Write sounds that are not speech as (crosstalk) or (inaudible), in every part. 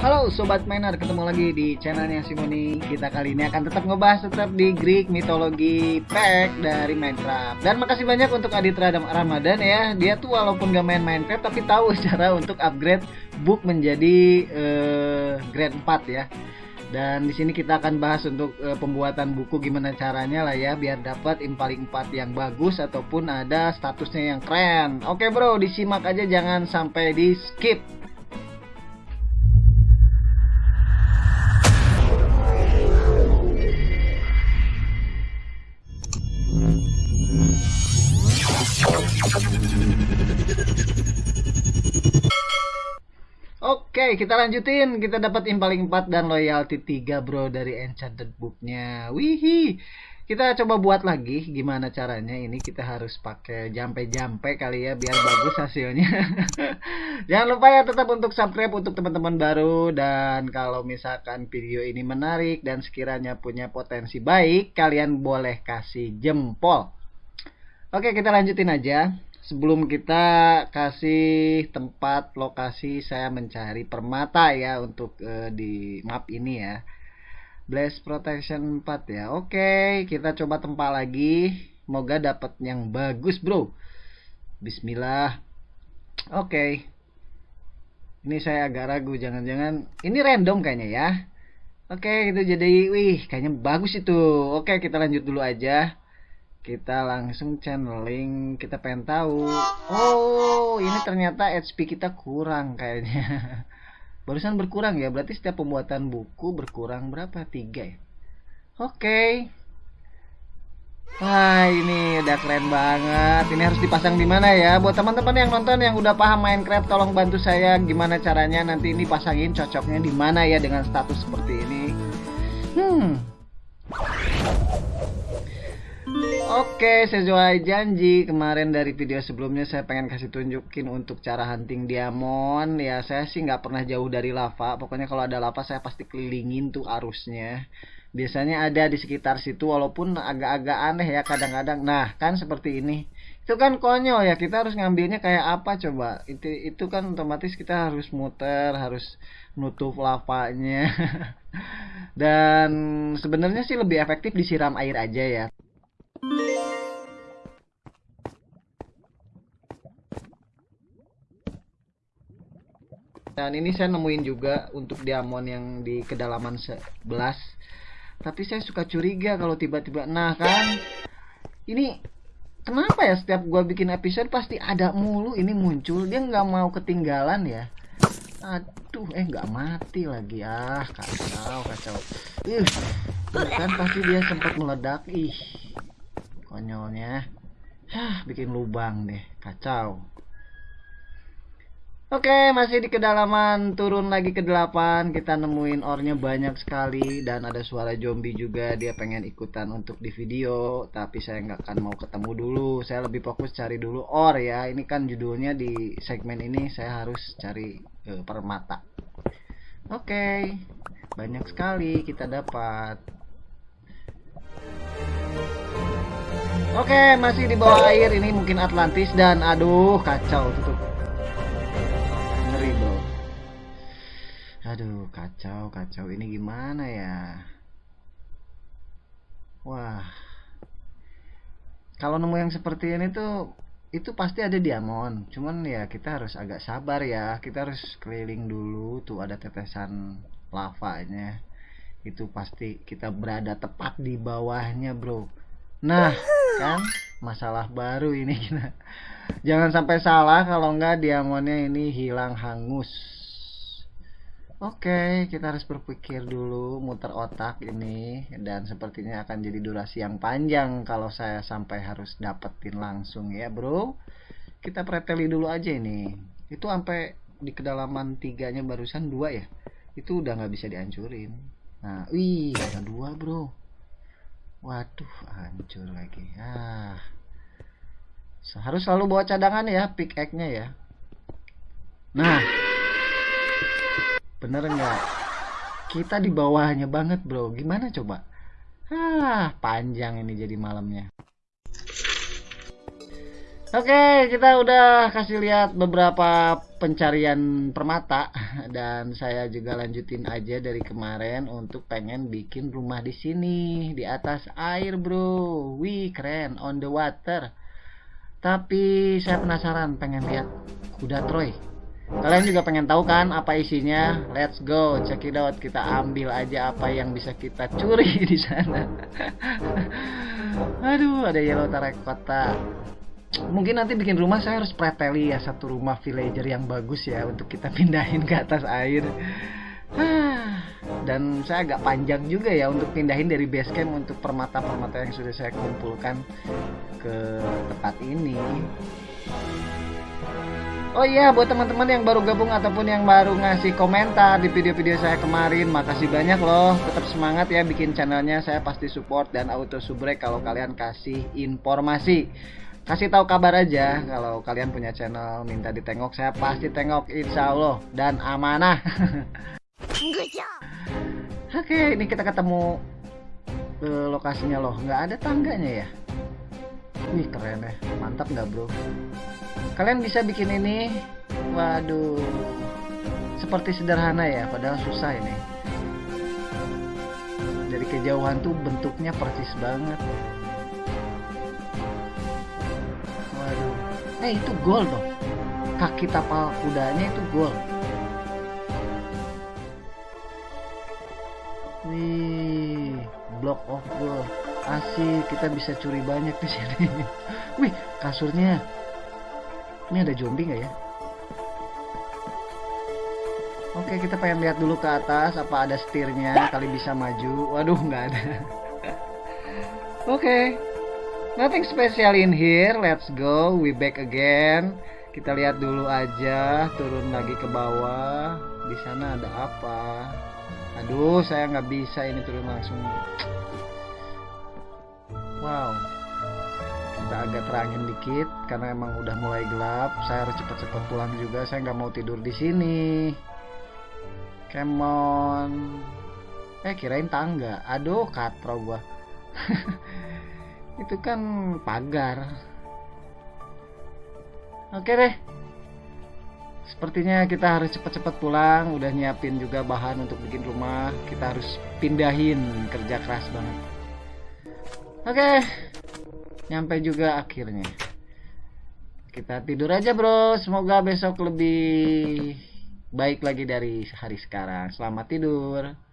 Halo Sobat Miner, ketemu lagi di channelnya Simoni Kita kali ini akan tetap ngebahas tetap di Greek Mythology Pack dari Minecraft Dan makasih banyak untuk Adit Radam Ramadan ya Dia tuh walaupun gak main Minecraft tapi tahu (laughs) cara untuk upgrade book menjadi uh, grade 4 ya dan di sini kita akan bahas untuk uh, pembuatan buku gimana caranya lah ya biar dapat impaling 4 yang bagus ataupun ada statusnya yang keren. Oke bro, disimak aja jangan sampai di skip. Oke, kita lanjutin. Kita dapat impaling 4 dan loyalty 3 bro dari enchanted booknya. Wihi. Kita coba buat lagi gimana caranya. Ini kita harus pakai jampe-jampe kali ya biar bagus hasilnya. (laughs) Jangan lupa ya tetap untuk subscribe untuk teman-teman baru dan kalau misalkan video ini menarik dan sekiranya punya potensi baik, kalian boleh kasih jempol. Oke, kita lanjutin aja sebelum kita kasih tempat lokasi saya mencari permata ya untuk uh, di map ini ya. Blaze Protection 4 ya. Oke kita coba tempat lagi. Semoga dapat yang bagus bro. Bismillah. Oke. Ini saya agak ragu jangan-jangan. Ini random kayaknya ya. Oke itu jadi Wih kayaknya bagus itu. Oke kita lanjut dulu aja kita langsung channeling kita pengen tahu. Oh ini ternyata HP kita kurang kayaknya. (laughs) Barusan berkurang ya berarti setiap pembuatan buku berkurang berapa? Tiga ya? Oke. Okay. Wah ini udah keren banget. Ini harus dipasang di mana ya? Buat teman-teman yang nonton yang udah paham Minecraft Tolong bantu saya. Gimana caranya Nanti ini pasangin cocoknya di mana ya Dengan status seperti ini? Hmm Oke, sesuai janji kemarin dari video sebelumnya saya pengen kasih tunjukin untuk cara hunting diamond. Ya, saya sih nggak pernah jauh dari lava. Pokoknya kalau ada lava saya pasti kelilingin tuh arusnya. Biasanya ada di sekitar situ walaupun agak-agak aneh ya kadang-kadang. Nah, kan seperti ini. Itu kan konyol ya, kita harus ngambilnya kayak apa coba? Itu itu kan otomatis kita harus muter, harus nutup lavanya. (laughs) Dan sebenarnya sih lebih efektif disiram air aja ya. Dan ini saya nemuin juga untuk diamond yang di kedalaman 11. Tapi saya suka curiga kalau tiba-tiba nah kan ini kenapa ya setiap gua bikin episode pasti ada mulu ini muncul dia nggak mau ketinggalan ya? Aduh eh nggak mati lagi. Ah kacau kacau. Ih kan pasti dia sempat meledak. Ih konyolnya Hah, bikin lubang deh kacau Oke, masih di kedalaman turun lagi ke delapan. Kita nemuin ornya banyak sekali dan ada suara zombie juga. Dia pengen ikutan untuk di video, tapi saya nggak akan mau ketemu dulu. Saya lebih fokus cari dulu or ya. Ini kan judulnya di segmen ini saya harus cari uh, permata. Oke, banyak sekali kita dapat. Oke, masih di bawah air ini mungkin Atlantis dan aduh kacau tutup. Ngeri, Bro. Aduh, kacau, kacau. Ini gimana ya? Wah. Kalau nemu yang seperti ini tuh itu pasti ada diamond. Cuman ya kita harus agak sabar ya. Kita harus keliling dulu tuh ada tetesan lavanya. Itu pasti kita berada tepat di bawahnya, Bro Nah, kan masalah baru ini. Jangan sampai salah kalau enggak diamondnya ini hilang hangus. Oke, kita harus berpikir dulu muter otak ini dan sepertinya akan jadi durasi yang panjang kalau saya sampai harus dapetin langsung ya, Bro. Kita preteli dulu aja ini. Itu sampai di kedalaman tiganya barusan dua ya. Itu udah nggak bisa dihancurin. Nah, wih, ada dua, Bro Waduh, hancur lagi. Ah. Harus selalu bawa cadangan ya, pickaxe-nya ya. Nah. Bener nggak? Kita di bawahnya banget, Bro. Gimana coba? Ah, panjang ini jadi malamnya. Oke, kita udah kasih lihat beberapa pencarian permata dan saya juga lanjutin aja dari kemarin untuk pengen bikin rumah di sini di atas air, Bro. Wih, keren on the water. Tapi saya penasaran pengen lihat kuda Troy. Kalian juga pengen tahu kan apa isinya? Let's go, check it out. Kita ambil aja apa yang bisa kita curi (laughs) di sana. (laughs) Aduh, ada yellow terracotta mungkin nanti bikin rumah saya harus preteli ya satu rumah villager yang bagus ya untuk kita (laughs) pindahin ke atas air. (sighs) Dan saya agak panjang juga ya untuk pindahin dari base camp untuk permata-permata yang sudah saya kumpulkan ke tempat ini. Oh iya, buat teman-teman yang baru gabung ataupun yang baru ngasih komentar di video-video saya kemarin, makasih banyak loh. Tetap semangat ya bikin channelnya, saya pasti support dan auto subrek kalau kalian kasih informasi kasih tahu kabar aja kalau kalian punya channel minta ditengok saya pasti tengok insya Allah dan amanah. (laughs) Oke ini kita ketemu uh, lokasinya loh. Nggak ada tangganya ya? Wih keren ya. Mantap nggak bro? Kalian bisa bikin ini waduh seperti sederhana ya padahal susah ini. Dari kejauhan tuh bentuknya persis banget eh itu gol dong. Kaki tapal kudanya itu gol. Wih block of goal asik kita bisa curi banyak di sini. (laughs) Wih kasurnya. Ini ada zombie nggak ya? Oke kita pengen lihat dulu ke atas apa ada setirnya kali bisa maju. Waduh nggak ada. (laughs) Oke Nothing special in here. Let's go. We back again. Kita lihat dulu aja. Turun lagi ke bawah. Di sana ada apa? Aduh, saya nggak bisa ini turun langsung. Wow. Kita agak terangin dikit karena emang udah mulai gelap. Saya harus cepat-cepat pulang juga. Saya nggak mau tidur di sini. Come on. Eh kirain tangga. Aduh, katro gua. (laughs) itu kan pagar. Oke deh. Sepertinya kita harus cepat-cepat pulang. Udah nyiapin juga bahan untuk bikin rumah. Kita harus pindahin. Kerja keras banget. Oke. Nyampe juga akhirnya. Kita tidur aja bro. Semoga besok lebih baik lagi dari hari sekarang. Selamat tidur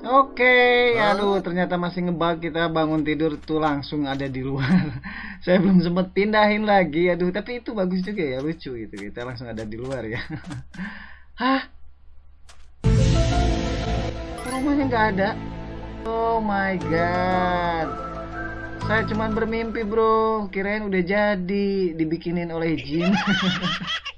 Oke, okay, aduh ternyata masih ngebug kita bangun tidur tuh langsung ada di luar. (laughs) Saya belum sempat pindahin lagi, aduh tapi itu bagus juga ya lucu itu kita langsung ada di luar ya. (laughs) Hah? Rumahnya nggak ada. Oh my god. Saya cuma bermimpi bro, kirain udah jadi dibikinin oleh jin. (laughs)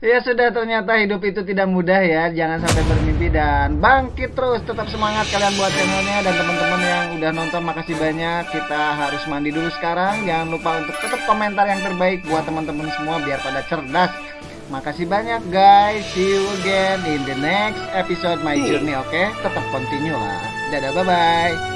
Ya sudah ternyata hidup itu tidak mudah ya Jangan sampai bermimpi dan bangkit terus Tetap semangat kalian buat channelnya Dan teman-teman yang udah nonton makasih banyak Kita harus mandi dulu sekarang Jangan lupa untuk tetap komentar yang terbaik Buat teman-teman semua biar pada cerdas Makasih banyak guys. See you again in the next episode my journey. Oke, okay? tetap continue lah. Dadah, bye bye.